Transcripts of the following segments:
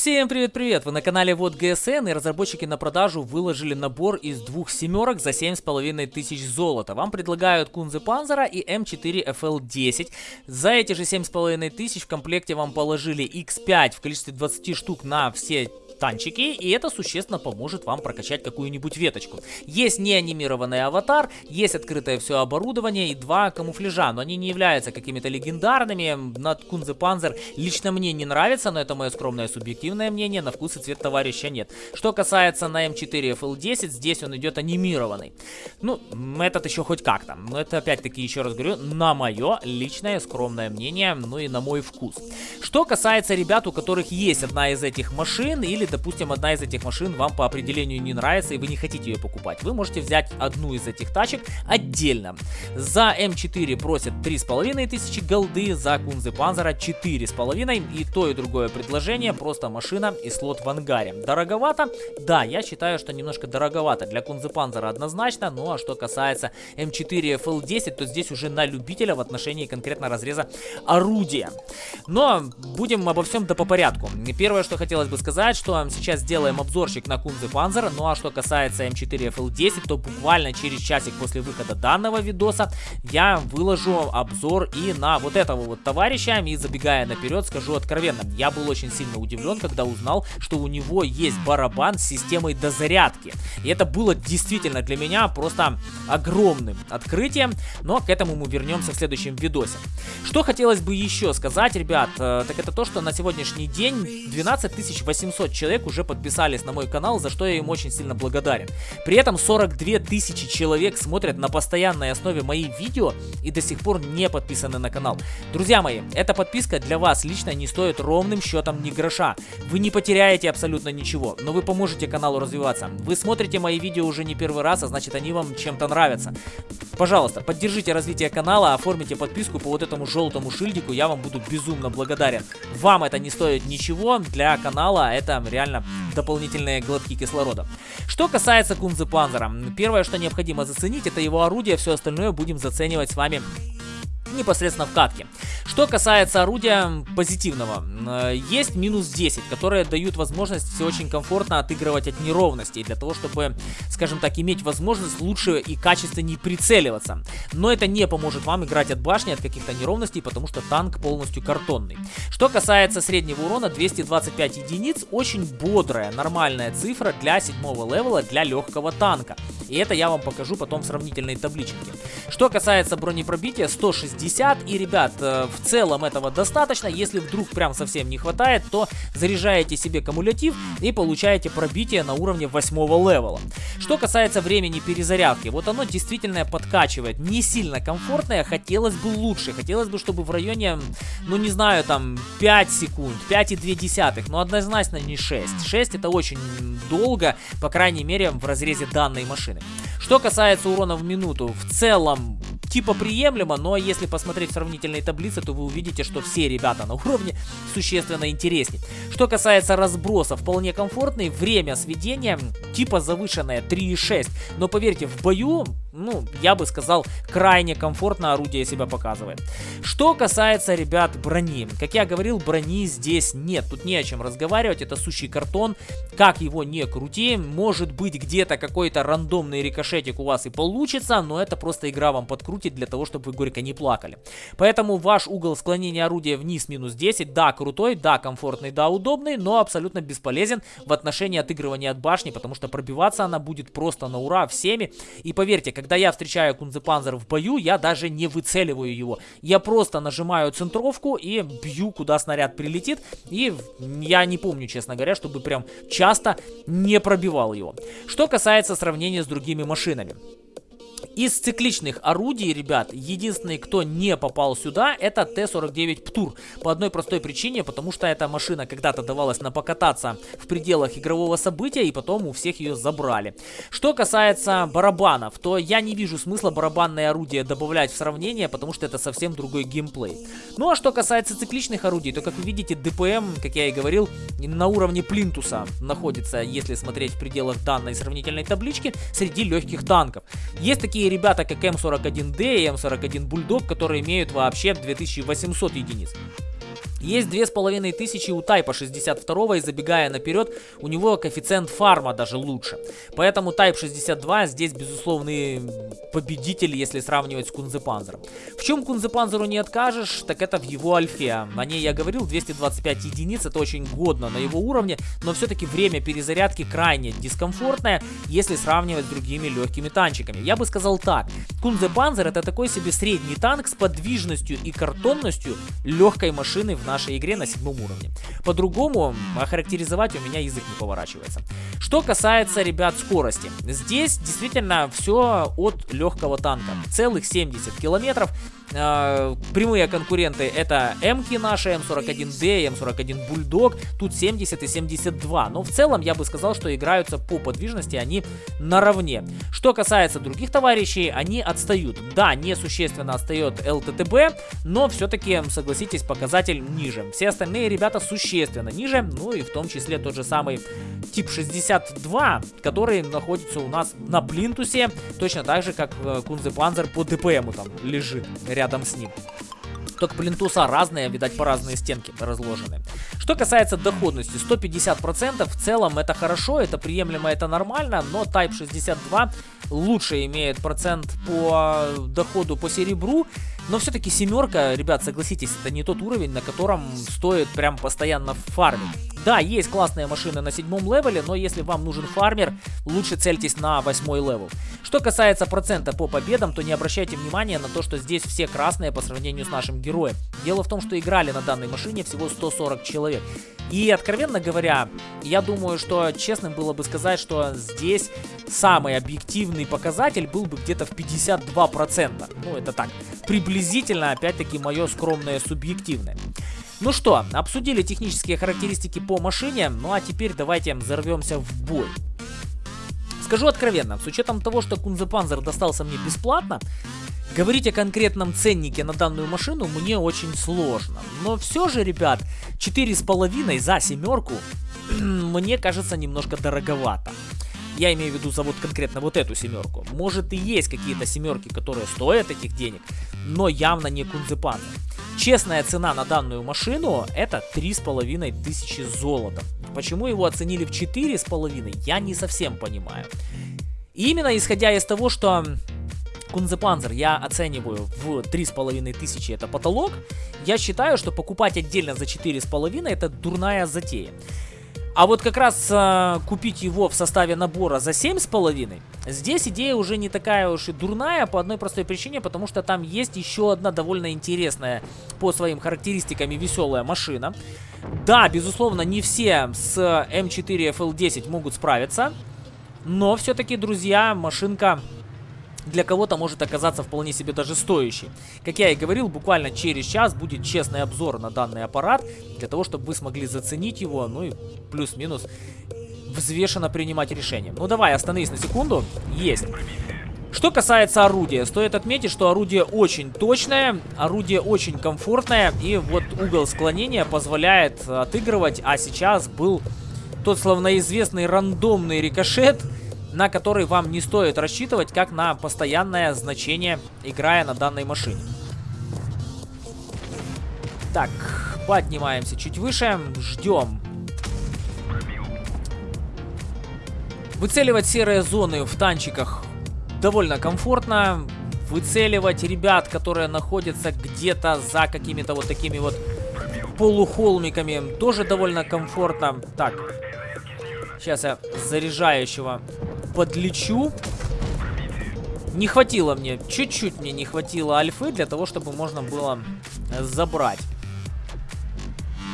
Всем привет-привет! Вы на канале Вот ГСН и разработчики на продажу выложили набор из двух семерок за 7,5 тысяч золота. Вам предлагают Кунзе Панзера и М4 FL10. За эти же 7,5 тысяч в комплекте вам положили X5 в количестве 20 штук на все танчики, и это существенно поможет вам прокачать какую-нибудь веточку. Есть неанимированный аватар, есть открытое все оборудование и два камуфляжа, но они не являются какими-то легендарными. Над Кунзе Панзер лично мне не нравится, но это мое скромное субъективное мнение, на вкус и цвет товарища нет. Что касается на М4 FL10, здесь он идет анимированный. Ну, этот еще хоть как-то, но это опять-таки, еще раз говорю, на мое личное скромное мнение, ну и на мой вкус. Что касается ребят, у которых есть одна из этих машин или допустим, одна из этих машин вам по определению не нравится и вы не хотите ее покупать, вы можете взять одну из этих тачек отдельно. За М4 просят 3500 голды, за Кунзе Панзера 4,5 и то и другое предложение, просто машина и слот в ангаре. Дороговато? Да, я считаю, что немножко дороговато для Кунзе Панзера однозначно, ну а что касается М4 FL10, то здесь уже на любителя в отношении конкретно разреза орудия. Но будем обо всем да по порядку. Первое, что хотелось бы сказать, что сейчас сделаем обзорчик на Кунзе Панзер. Ну а что касается М4 FL10, то буквально через часик после выхода данного видоса я выложу обзор и на вот этого вот товарища. И забегая наперед, скажу откровенно, я был очень сильно удивлен, когда узнал, что у него есть барабан с системой дозарядки. И это было действительно для меня просто огромным открытием, но к этому мы вернемся в следующем видосе. Что хотелось бы еще сказать, ребят, э, так это то, что на сегодняшний день 12 800 человек человек уже подписались на мой канал, за что я им очень сильно благодарен. При этом 42 тысячи человек смотрят на постоянной основе мои видео и до сих пор не подписаны на канал. Друзья мои, эта подписка для вас лично не стоит ровным счетом ни гроша. Вы не потеряете абсолютно ничего, но вы поможете каналу развиваться. Вы смотрите мои видео уже не первый раз, а значит они вам чем-то нравятся. Пожалуйста, поддержите развитие канала, оформите подписку по вот этому желтому шильдику, я вам буду безумно благодарен. Вам это не стоит ничего, для канала это реально реально дополнительные глотки кислорода. Что касается Кунзы Панзера, первое, что необходимо заценить, это его орудие, все остальное будем заценивать с вами непосредственно в катке. Что касается орудия позитивного, э, есть минус 10, которые дают возможность очень комфортно отыгрывать от неровностей, для того, чтобы, скажем так, иметь возможность лучше и качественнее прицеливаться. Но это не поможет вам играть от башни, от каких-то неровностей, потому что танк полностью картонный. Что касается среднего урона, 225 единиц, очень бодрая, нормальная цифра для седьмого левела, для легкого танка. И это я вам покажу потом в сравнительной табличке. Что касается бронепробития, 160. И, ребят, э, в целом этого достаточно. Если вдруг прям совсем не хватает, то заряжаете себе кумулятив и получаете пробитие на уровне 8 левела. Что касается времени перезарядки, вот оно действительно подкачивает. Не сильно комфортное, хотелось бы лучше. Хотелось бы, чтобы в районе, ну не знаю, там 5 секунд, 5,2, но однозначно не 6. 6 это очень долго, по крайней мере в разрезе данной машины. Что касается урона в минуту, в целом типа приемлемо, но если посмотреть сравнительные таблицы, то вы увидите, что все ребята на уровне существенно интереснее. Что касается разброса, вполне комфортный, время сведения типа завышенное 3,6, но поверьте, в бою, ну, я бы сказал, крайне комфортно орудие себя показывает. Что касается, ребят, брони, как я говорил, брони здесь нет, тут не о чем разговаривать, это сущий картон, как его не крути, может быть где-то какой-то рандомный рикошетик у вас и получится, но это просто игра вам подкрутит крутит для того, чтобы вы горько не плакали. Поэтому ваш угол склонения орудия вниз минус 10, да, крутой, да, комфортный, да, удобный, но абсолютно бесполезен в отношении отыгрывания от башни, потому что пробиваться она будет просто на ура всеми. И поверьте, когда я встречаю Кунзепанзер в бою, я даже не выцеливаю его. Я просто нажимаю центровку и бью, куда снаряд прилетит. И я не помню, честно говоря, чтобы прям часто не пробивал его. Что касается сравнения с другими машинами. Из цикличных орудий, ребят, единственный, кто не попал сюда, это Т-49 ПТУР. По одной простой причине, потому что эта машина когда-то давалась на покататься в пределах игрового события, и потом у всех ее забрали. Что касается барабанов, то я не вижу смысла барабанное орудие добавлять в сравнение, потому что это совсем другой геймплей. Ну а что касается цикличных орудий, то как вы видите, ДПМ, как я и говорил, на уровне плинтуса находится, если смотреть в пределах данной сравнительной таблички, среди легких танков. Есть такие ребята, как М41D и М41 Bulldog, которые имеют вообще 2800 единиц. Есть 2500 у Тайпа 62 и забегая наперед, у него коэффициент фарма даже лучше. Поэтому Type 62 здесь безусловный победитель, если сравнивать с Кунзепанзером. В чем Кунзепанзеру не откажешь, так это в его альфе. О ней я говорил, 225 единиц, это очень годно на его уровне, но все-таки время перезарядки крайне дискомфортное, если сравнивать с другими легкими танчиками. Я бы сказал так, Кунзепанзер это такой себе средний танк с подвижностью и картонностью легкой машины в нашей игре на седьмом уровне. По-другому охарактеризовать у меня язык не поворачивается. Что касается, ребят, скорости. Здесь действительно все от легкого танка. Целых 70 километров. Э, прямые конкуренты это М-ки наши, М41Д, М41 Бульдог. Тут 70 и 72. Но в целом я бы сказал, что играются по подвижности они наравне. Что касается других товарищей, они отстают. Да, несущественно отстает ЛТТБ, но все-таки, согласитесь, показатель ниже. Все остальные ребята существенно ниже, ну и в том числе тот же самый тип 62, который находится у нас на плинтусе, точно так же, как э, Кунзе Панзер по ДПМу там лежит с ним. Только плинтуса разные, видать, по разные стенки разложены. Что касается доходности, 150% в целом это хорошо, это приемлемо, это нормально, но Type 62 лучше имеет процент по доходу по серебру, но все-таки семерка, ребят, согласитесь, это не тот уровень, на котором стоит прям постоянно фармить. Да, есть классные машины на седьмом левеле, но если вам нужен фармер, лучше цельтесь на восьмой level. Что касается процента по победам, то не обращайте внимания на то, что здесь все красные по сравнению с нашим героем. Дело в том, что играли на данной машине всего 140 человек. И, откровенно говоря, я думаю, что честным было бы сказать, что здесь самый объективный показатель был бы где-то в 52%. Ну, это так, приблизительно, опять-таки, мое скромное субъективное. Ну что, обсудили технические характеристики по машине, ну а теперь давайте ворвемся в бой. Скажу откровенно, с учетом того, что Кунзепанзер достался мне бесплатно, говорить о конкретном ценнике на данную машину мне очень сложно. Но все же, ребят, 4,5 за семерку мне кажется немножко дороговато. Я имею в виду за вот конкретно вот эту семерку. Может и есть какие-то семерки, которые стоят этих денег, но явно не Кунзепанзер. Честная цена на данную машину это 3,5 тысячи золота. Почему его оценили в 4,5, я не совсем понимаю. Именно исходя из того, что Кунзепанзер я оцениваю в 3,5 тысячи это потолок, я считаю, что покупать отдельно за 4,5 это дурная затея. А вот как раз э, купить его в составе набора за 7,5, здесь идея уже не такая уж и дурная по одной простой причине, потому что там есть еще одна довольно интересная по своим характеристикам и веселая машина. Да, безусловно, не все с М4 FL10 могут справиться, но все-таки, друзья, машинка для кого-то может оказаться вполне себе даже стоящий. Как я и говорил, буквально через час будет честный обзор на данный аппарат, для того, чтобы вы смогли заценить его, ну и плюс-минус взвешенно принимать решение. Ну давай, остановись на секунду. Есть. Что касается орудия, стоит отметить, что орудие очень точное, орудие очень комфортное, и вот угол склонения позволяет отыгрывать, а сейчас был тот словноизвестный рандомный рикошет, на который вам не стоит рассчитывать как на постоянное значение, играя на данной машине. Так, поднимаемся чуть выше, ждем. Выцеливать серые зоны в танчиках довольно комфортно. Выцеливать ребят, которые находятся где-то за какими-то вот такими вот полухолмиками, тоже довольно комфортно. Так, сейчас я заряжающего подлечу. Не хватило мне, чуть-чуть мне не хватило альфы для того, чтобы можно было забрать.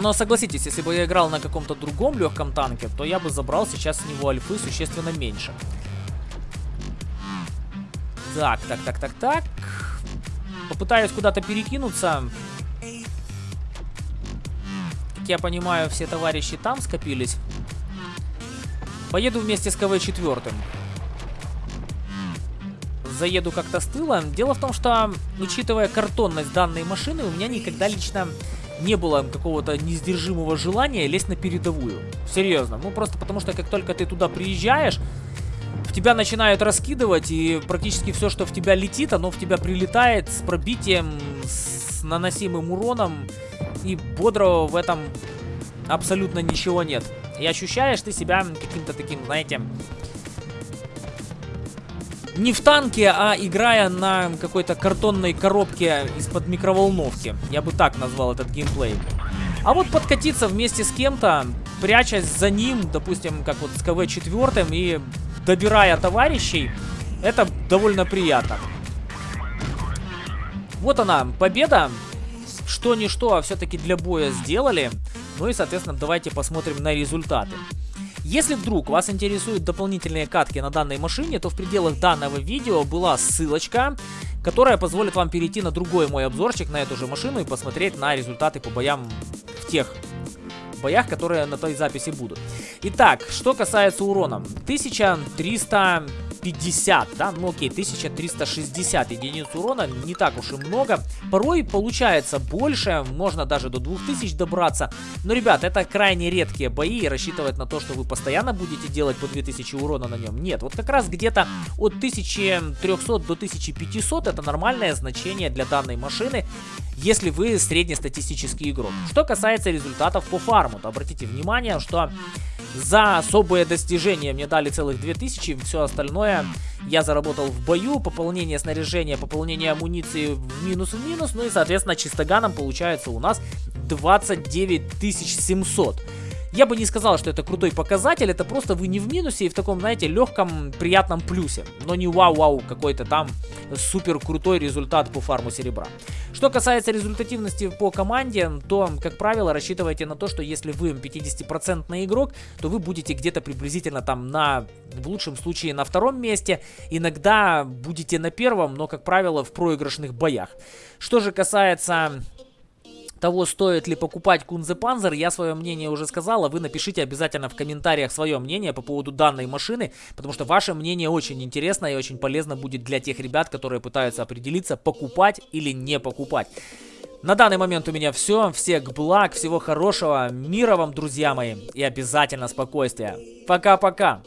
Но согласитесь, если бы я играл на каком-то другом легком танке, то я бы забрал сейчас с него альфы существенно меньше. Так, так, так, так, так. Попытаюсь куда-то перекинуться. Как я понимаю, все товарищи там скопились. Поеду вместе с КВ-4. Заеду как-то с тыла. Дело в том, что, учитывая картонность данной машины, у меня никогда лично не было какого-то несдержимого желания лезть на передовую. Серьезно. Ну, просто потому что, как только ты туда приезжаешь, в тебя начинают раскидывать, и практически все, что в тебя летит, оно в тебя прилетает с пробитием, с наносимым уроном и бодрого в этом абсолютно ничего нет. И ощущаешь ты себя каким-то таким, знаете, не в танке, а играя на какой-то картонной коробке из-под микроволновки. Я бы так назвал этот геймплей. А вот подкатиться вместе с кем-то, прячась за ним, допустим, как вот с КВ-4 и добирая товарищей, это довольно приятно. Вот она, победа. Что ни что, а все-таки для боя сделали. Ну и, соответственно, давайте посмотрим на результаты. Если вдруг вас интересуют дополнительные катки на данной машине, то в пределах данного видео была ссылочка, которая позволит вам перейти на другой мой обзорчик на эту же машину и посмотреть на результаты по боям в тех боях, которые на той записи будут. Итак, что касается урона. 1300 50, да, ну окей, 1360 единиц урона, не так уж и много. Порой получается больше, можно даже до 2000 добраться. Но, ребят, это крайне редкие бои, и рассчитывать на то, что вы постоянно будете делать по 2000 урона на нем, нет. Вот как раз где-то от 1300 до 1500 это нормальное значение для данной машины если вы среднестатистический игрок. Что касается результатов по фарму, то обратите внимание, что за особые достижения мне дали целых 2000, все остальное я заработал в бою, пополнение снаряжения, пополнение амуниции в минус в минус, ну и соответственно чистоганом получается у нас 29 700. Я бы не сказал, что это крутой показатель, это просто вы не в минусе и в таком, знаете, легком, приятном плюсе. Но не вау-вау, какой-то там супер крутой результат по фарму серебра. Что касается результативности по команде, то, как правило, рассчитывайте на то, что если вы 50% игрок, то вы будете где-то приблизительно там на, в лучшем случае, на втором месте. Иногда будете на первом, но, как правило, в проигрышных боях. Что же касается того, стоит ли покупать Кунзе Панзер, я свое мнение уже сказал, а вы напишите обязательно в комментариях свое мнение по поводу данной машины, потому что ваше мнение очень интересно и очень полезно будет для тех ребят, которые пытаются определиться, покупать или не покупать. На данный момент у меня все. Всех благ, всего хорошего, мира вам, друзья мои, и обязательно спокойствия. Пока-пока.